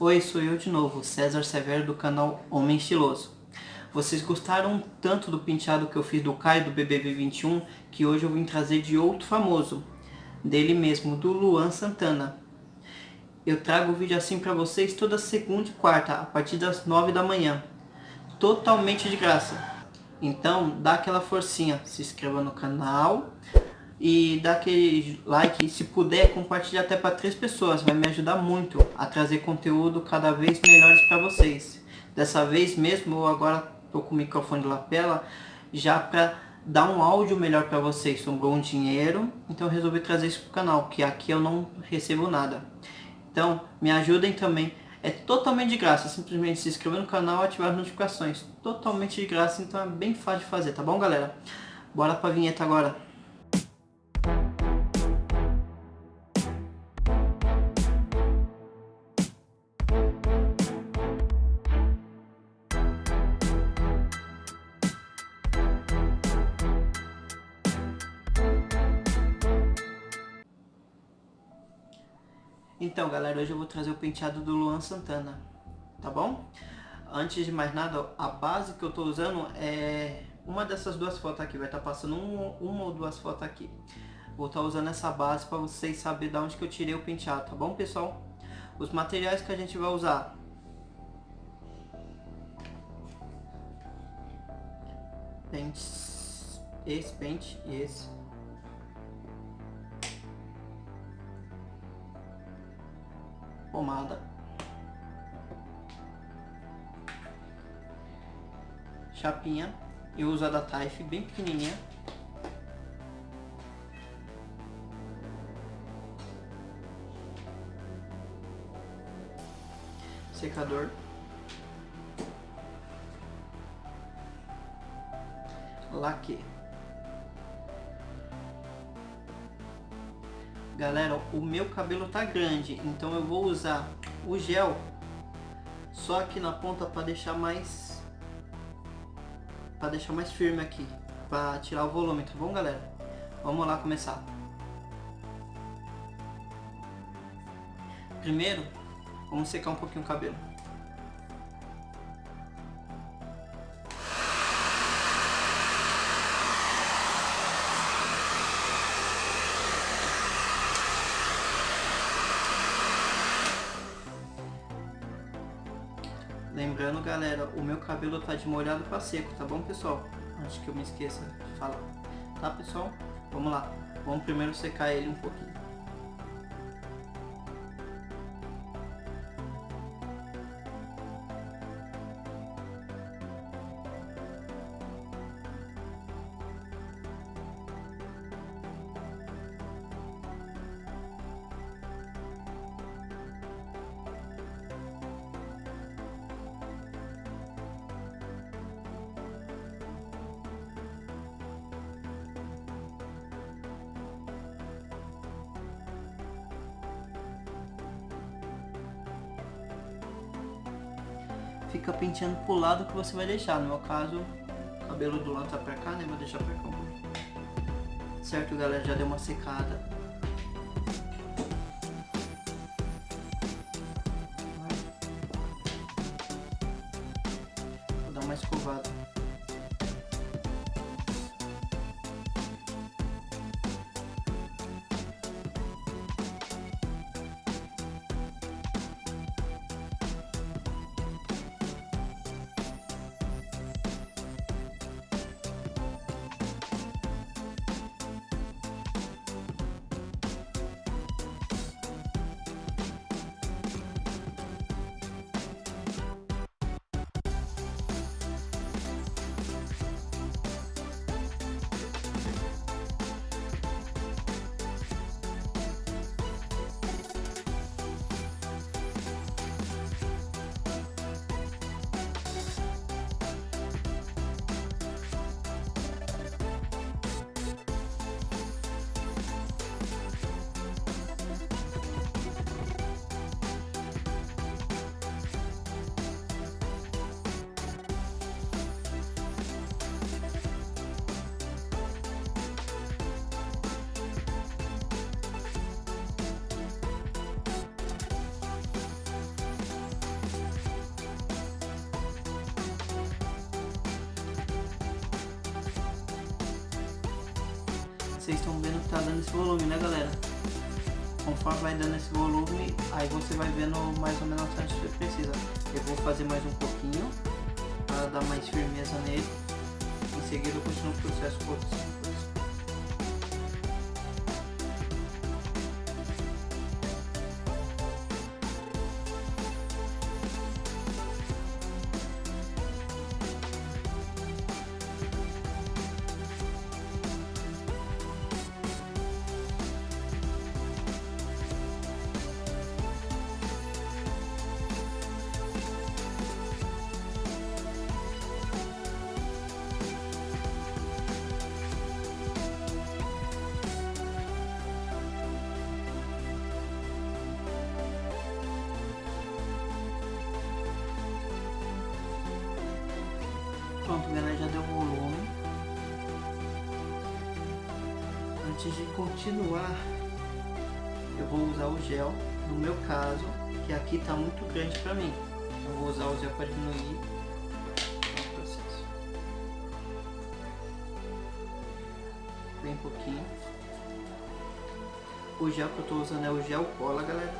Oi, sou eu de novo, César Severo do canal Homem Estiloso. Vocês gostaram tanto do penteado que eu fiz do Caio do BBB 21 que hoje eu vim trazer de outro famoso, dele mesmo, do Luan Santana. Eu trago o vídeo assim pra vocês toda segunda e quarta, a partir das 9 da manhã. Totalmente de graça. Então, dá aquela forcinha, se inscreva no canal e dá aquele like se puder compartilhar até para três pessoas, vai me ajudar muito a trazer conteúdo cada vez melhores para vocês. Dessa vez mesmo, eu agora tô com o microfone de lapela já para dar um áudio melhor para vocês. Sobrou um dinheiro, então resolvi trazer isso pro canal, que aqui eu não recebo nada. Então, me ajudem também. É totalmente de graça, simplesmente se inscrever no canal e ativar as notificações. Totalmente de graça, então é bem fácil de fazer, tá bom, galera? Bora pra vinheta agora. Então galera, hoje eu vou trazer o penteado do Luan Santana, tá bom? Antes de mais nada, a base que eu tô usando é uma dessas duas fotos aqui, vai estar tá passando um, uma ou duas fotos aqui. Vou estar tá usando essa base para vocês saberem de onde que eu tirei o penteado, tá bom pessoal? Os materiais que a gente vai usar. Pentes, esse pente e esse. Pomada. Chapinha. Eu uso a da Taif, bem pequenininha. Secador. Laque. Galera, o meu cabelo tá grande, então eu vou usar o gel só aqui na ponta para deixar mais para deixar mais firme aqui, para tirar o volume, tá bom, galera? Vamos lá começar. Primeiro, vamos secar um pouquinho o cabelo. Lembrando, galera, o meu cabelo tá de molhado para seco, tá bom, pessoal? Acho que eu me esqueça de falar. Tá, pessoal? Vamos lá. Vamos primeiro secar ele um pouquinho. Fica penteando pro lado que você vai deixar. No meu caso, o cabelo do lado tá pra cá, né? Vou deixar pra cá. Certo, galera? Já deu uma secada. Vocês estão vendo que tá dando esse volume, né galera? Conforme vai dando esse volume, aí você vai vendo mais ou menos onde você precisa. Eu vou fazer mais um pouquinho, para dar mais firmeza nele. Em seguida eu continuo o processo Pronto, galera, já deu volume. Antes de continuar, eu vou usar o gel, no meu caso, que aqui está muito grande para mim. Eu vou usar o gel para diminuir o processo. Bem pouquinho. O gel que eu estou usando é o gel cola, galera.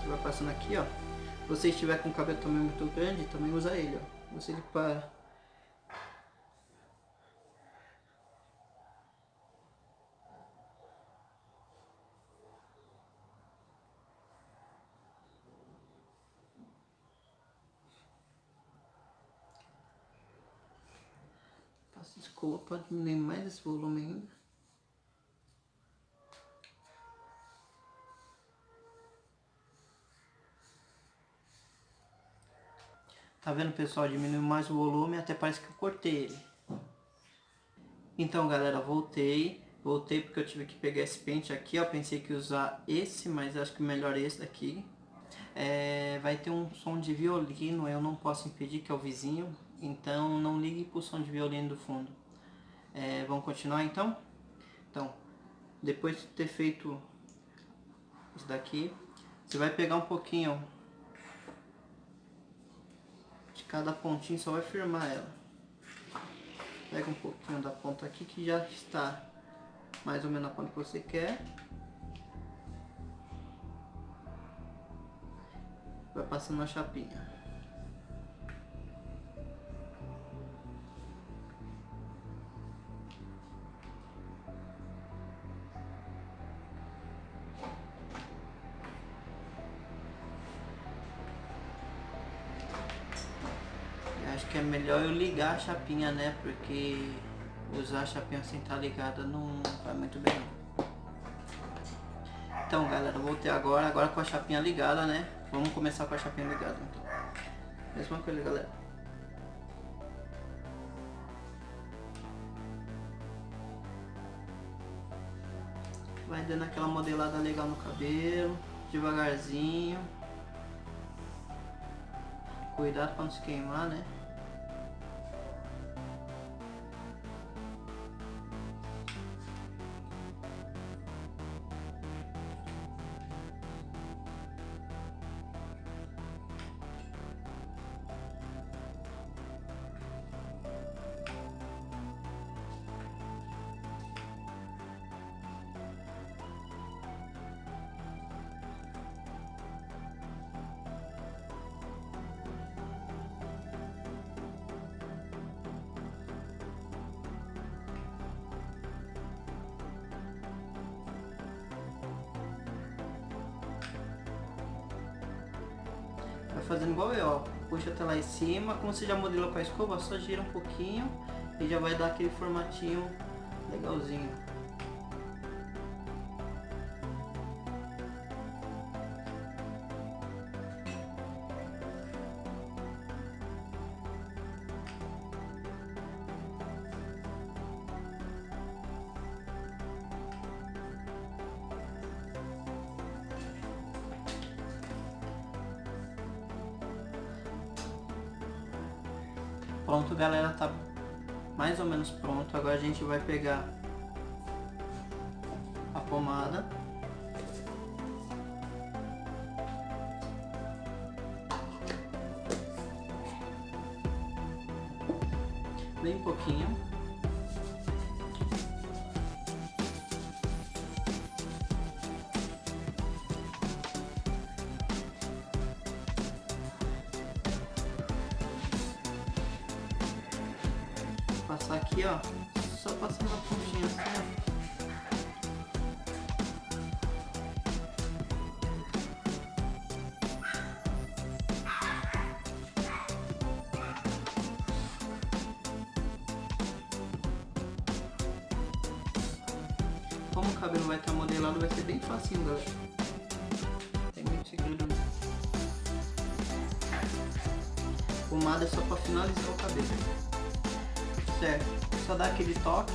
Você vai passando aqui, ó. Se você estiver com o cabelo também muito grande, também usa ele, ó. Você para escova para diminuir mais esse volume ainda. Tá vendo pessoal? Diminuiu mais o volume, até parece que eu cortei ele. Então galera, voltei. Voltei porque eu tive que pegar esse pente aqui, ó. Pensei que usar esse, mas acho que melhor esse daqui. É, vai ter um som de violino, eu não posso impedir que é o vizinho. Então não ligue pro som de violino do fundo. É, vamos continuar então? Então, depois de ter feito isso daqui, você vai pegar um pouquinho de cada pontinho, só vai firmar ela. Pega um pouquinho da ponta aqui que já está mais ou menos a ponta que você quer. Vai passando a chapinha. Que é melhor eu ligar a chapinha, né? Porque usar a chapinha sem estar ligada não vai muito bem. Então, galera, voltei agora, agora com a chapinha ligada, né? Vamos começar com a chapinha ligada, então. Mesma coisa, galera. Vai dando aquela modelada legal no cabelo, devagarzinho. Cuidado para não se queimar, né? Fazendo igual eu, ó. Puxa até lá em cima, como você já modelou com a escova, só gira um pouquinho e já vai dar aquele formatinho legalzinho. Pronto, galera, tá mais ou menos pronto. Agora a gente vai pegar a pomada. Bem pouquinho. Aqui, ó. Só passando a pontinha assim, ó. Como o cabelo vai estar modelado, vai ser bem facinho, galera. Tem muito segredo. Pomada é só para finalizar o cabelo. Certo, só dar aquele toque.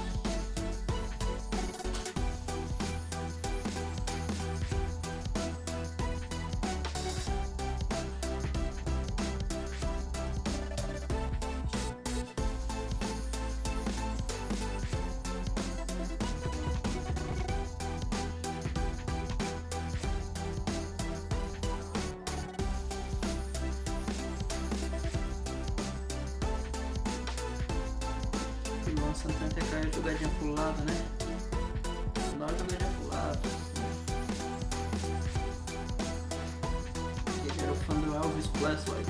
Luan Santana tem aquela jogadinha pro lado, né? Dá uma jogadinha pro lado. Ele era o fã do Elvis Presley.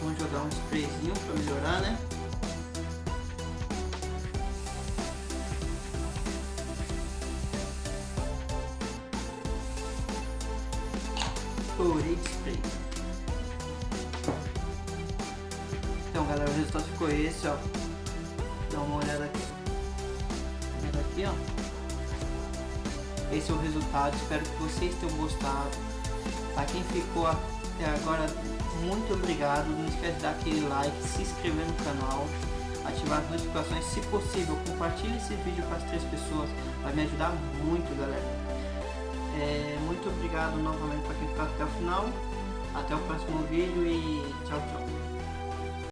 Vamos jogar um sprayzinho pra melhorar, né? Então galera, o resultado ficou esse, ó. Dá uma olhada aqui. Olhada aqui, ó. Esse é o resultado, espero que vocês tenham gostado. Pra quem ficou até agora, muito obrigado. Não esquece de dar aquele like, se inscrever no canal, ativar as notificações. Se possível, compartilhe esse vídeo com as três pessoas. Vai me ajudar muito, galera. É, muito obrigado novamente para quem ficou até o final. Até o próximo vídeo e tchau, tchau.